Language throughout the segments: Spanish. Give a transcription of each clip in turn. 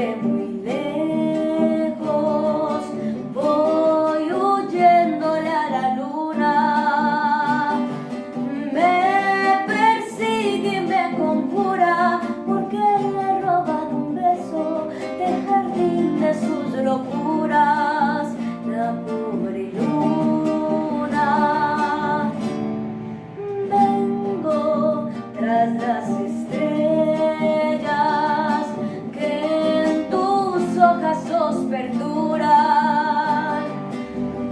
de perduran.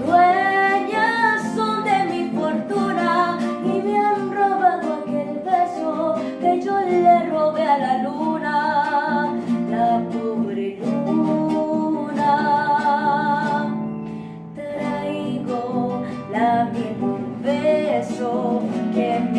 Dueñas son de mi fortuna y me han robado aquel beso que yo le robé a la luna, la pobre luna. Traigo la misma beso que me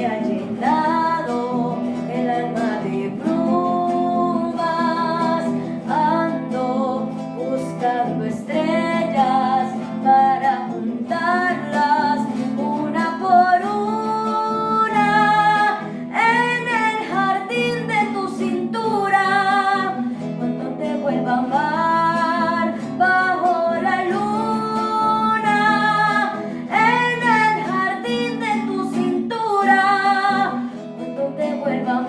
vuelva